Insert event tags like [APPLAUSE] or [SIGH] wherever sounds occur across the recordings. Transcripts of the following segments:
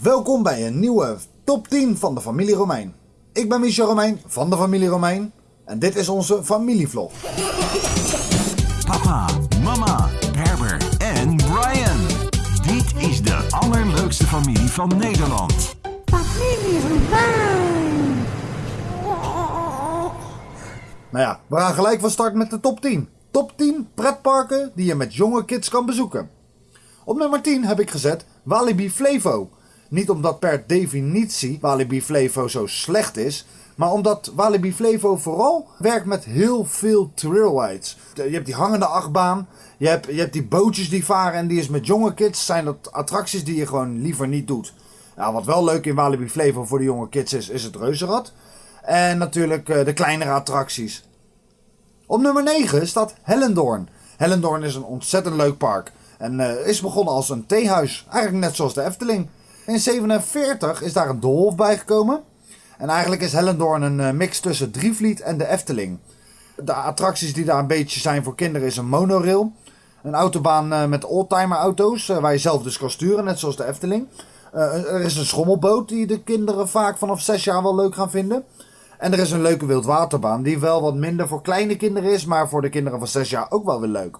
Welkom bij een nieuwe top 10 van de familie Romein. Ik ben Michel Romein van de familie Romein en dit is onze familievlog. Papa, mama, Herbert en Brian. Dit is de allerleukste familie van Nederland. Familie Romein. Nou ja, we gaan gelijk van start met de top 10. Top 10 pretparken die je met jonge kids kan bezoeken. Op nummer 10 heb ik gezet Walibi Flevo. Niet omdat per definitie Walibi Flevo zo slecht is, maar omdat Walibi Flevo vooral werkt met heel veel trail rides. Je hebt die hangende achtbaan, je hebt, je hebt die bootjes die varen en die is met jonge kids zijn dat attracties die je gewoon liever niet doet. Nou, wat wel leuk in Walibi Flevo voor de jonge kids is, is het reuzenrad. En natuurlijk eh, de kleinere attracties. Op nummer 9 staat Hellendoorn. Hellendoorn is een ontzettend leuk park. En eh, is begonnen als een theehuis. Eigenlijk net zoals de Efteling. In 47 is daar een doolhof bijgekomen. En eigenlijk is Hellendoorn een eh, mix tussen Drievliet en de Efteling. De attracties die daar een beetje zijn voor kinderen is een monorail. Een autobaan eh, met oldtimer auto's eh, waar je zelf dus kan sturen, net zoals de Efteling. Er is een schommelboot die de kinderen vaak vanaf 6 jaar wel leuk gaan vinden. En er is een leuke wildwaterbaan die wel wat minder voor kleine kinderen is, maar voor de kinderen van 6 jaar ook wel weer leuk.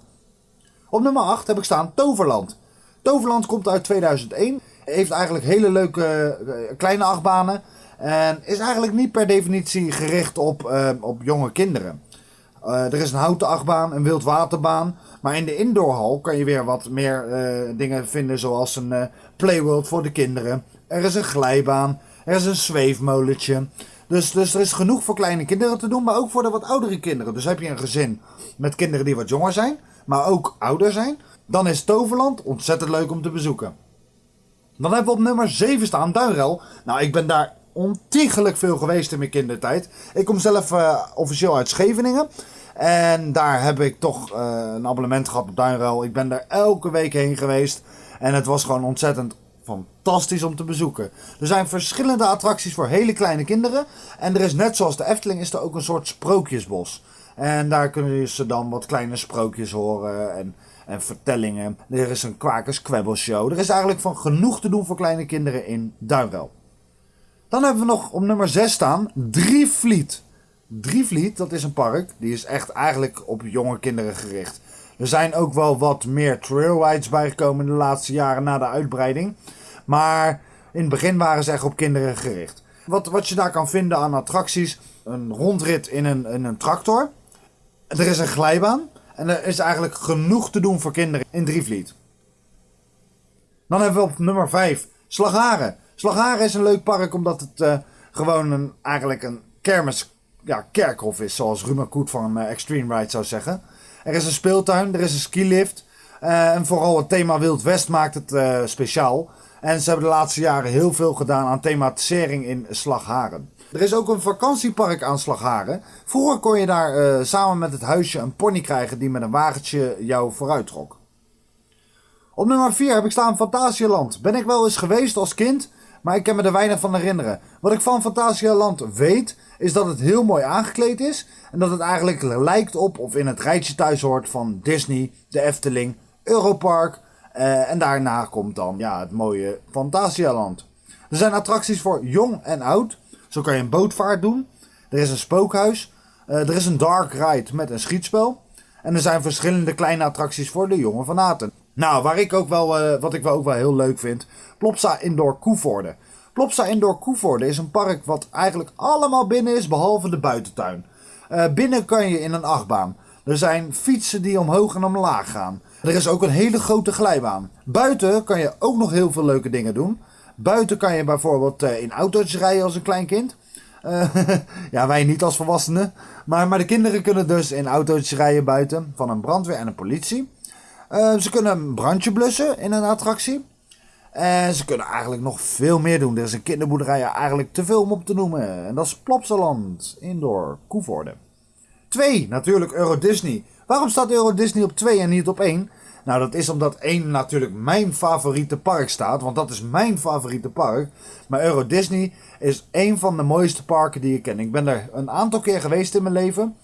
Op nummer 8 heb ik staan Toverland. Toverland komt uit 2001. Heeft eigenlijk hele leuke eh, kleine achtbanen. En is eigenlijk niet per definitie gericht op, eh, op jonge kinderen. Eh, er is een houten achtbaan, een wildwaterbaan. Maar in de indoorhal kan je weer wat meer dingen vinden. Zoals een eh, playworld voor de kinderen. Er is een glijbaan. Er is een zweefmolentje. Dus, dus er is genoeg voor kleine kinderen te doen. Maar ook voor de wat oudere kinderen. Dus heb je een gezin met kinderen die wat jonger zijn. Maar ook ouder zijn. Dan is Toverland ontzettend leuk om te bezoeken. Dan hebben we op nummer 7 staan Duinrel. Nou, ik ben daar ontiegelijk veel geweest in mijn kindertijd. Ik kom zelf eh, officieel uit Scheveningen. En daar heb ik toch eh, een abonnement gehad op Duinrel. Ik ben daar elke week heen geweest. En het was gewoon ontzettend fantastisch om te bezoeken. Er zijn verschillende attracties voor hele kleine kinderen. En er is net zoals de Efteling is er ook een soort sprookjesbos. En daar kunnen ze dan wat kleine sprookjes horen en, en vertellingen. Er is een kwakers kwebbelshow. Er is eigenlijk van genoeg te doen voor kleine kinderen in Duinrel. Dan hebben we nog op nummer 6 staan Drievliet. Drievliet, dat is een park. Die is echt eigenlijk op jonge kinderen gericht. Er zijn ook wel wat meer trailrides bijgekomen in de laatste jaren na de uitbreiding. Maar in het begin waren ze echt op kinderen gericht. Wat, wat je daar kan vinden aan attracties. Een rondrit in een, in een tractor. Er is een glijbaan. En er is eigenlijk genoeg te doen voor kinderen in Drievliet. Dan hebben we op nummer 5 Slagharen. Slagharen is een leuk park omdat het eh, gewoon eigenlijk een kermis, ja, kerkhof is. Zoals Ruma Koet van eh, Extreme Ride zou zeggen. Er is een speeltuin, er is een skilift. eh, en vooral het thema Wild West maakt het speciaal. En ze hebben de laatste jaren heel veel gedaan aan thematisering in Slagharen. Er is ook een vakantiepark aan Slagharen. Vroeger kon je daar eh, samen met het huisje een pony krijgen die met een wagentje jou vooruit trok. Op nummer 4 heb ik staan Fantasialand. Ben ik wel eens geweest als kind, maar ik kan me er weinig van herinneren. Wat ik van Fantasialand weet, is dat het heel mooi aangekleed is. En dat het eigenlijk lijkt op of in het rijtje thuis hoort van Disney, de Efteling, Europark. eh, en daarna komt dan ja, het mooie Fantasialand. Er zijn attracties voor jong en oud. Zo kan je een bootvaart doen. Er is een spookhuis. Eh, er is een dark ride met een schietspel. En er zijn verschillende kleine attracties voor de jonge fanaten. Nou, waar ik ook wel, eh, wat ik wel ook wel heel leuk vind. Plopsa Indoor Koevoorde. Plopsa Indoor Koevoorde is een park wat eigenlijk allemaal binnen is, behalve de buitentuin. Eh, binnen kan je in een achtbaan. Er zijn fietsen die omhoog en omlaag gaan. Er is ook een hele grote glijbaan. Buiten kan je ook nog heel veel leuke dingen doen. Buiten kan je bijvoorbeeld eh, in auto's rijden als een klein kind. Eh, [LAUGHS] ja, wij niet als volwassenen. Maar, maar de kinderen kunnen dus in auto's rijden buiten van een brandweer en een politie. Eh, ze kunnen een brandje blussen in een attractie. En ze kunnen eigenlijk nog veel meer doen. Er is een kinderboerderij eigenlijk te veel om op te noemen. En dat is Plopsaland, Indoor, Koevoorde. 2, natuurlijk Euro Disney. Waarom staat Euro Disney op 2 en niet op 1? Nou, dat is omdat 1 natuurlijk mijn favoriete park staat. Want dat is mijn favoriete park. Maar Euro Disney is een van de mooiste parken die ik ken. Ik ben er een aantal keer geweest in mijn leven.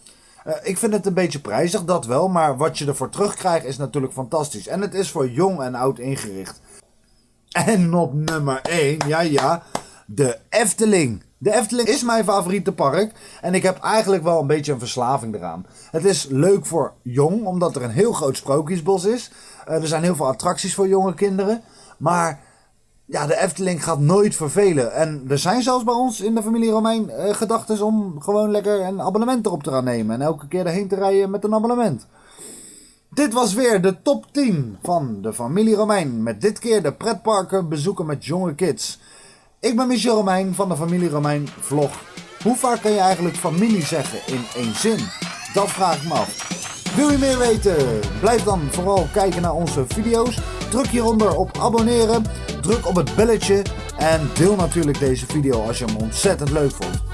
Eh, ik vind het een beetje prijzig, dat wel. Maar wat je ervoor terugkrijgt is natuurlijk fantastisch. En het is voor jong en oud ingericht. En op nummer 1, ja ja, de Efteling. De Efteling is mijn favoriete park en ik heb eigenlijk wel een beetje een verslaving eraan. Het is leuk voor jong, omdat er een heel groot sprookjesbos is. Eh, er zijn heel veel attracties voor jonge kinderen. Maar ja, de Efteling gaat nooit vervelen. En er zijn zelfs bij ons in de familie Romein eh, gedachten om gewoon lekker een abonnement erop te gaan nemen. En elke keer erheen te rijden met een abonnement. Dit was weer de top 10 van de familie Romein. Met dit keer de pretparken bezoeken met jonge kids. Ik ben Michel Romein van de familie Romein vlog. Hoe vaak kan je eigenlijk familie zeggen in één zin? Dat vraag ik me af. Wil je meer weten? Blijf dan vooral kijken naar onze video's. Druk hieronder op abonneren. Druk op het belletje. En deel natuurlijk deze video als je hem ontzettend leuk vond.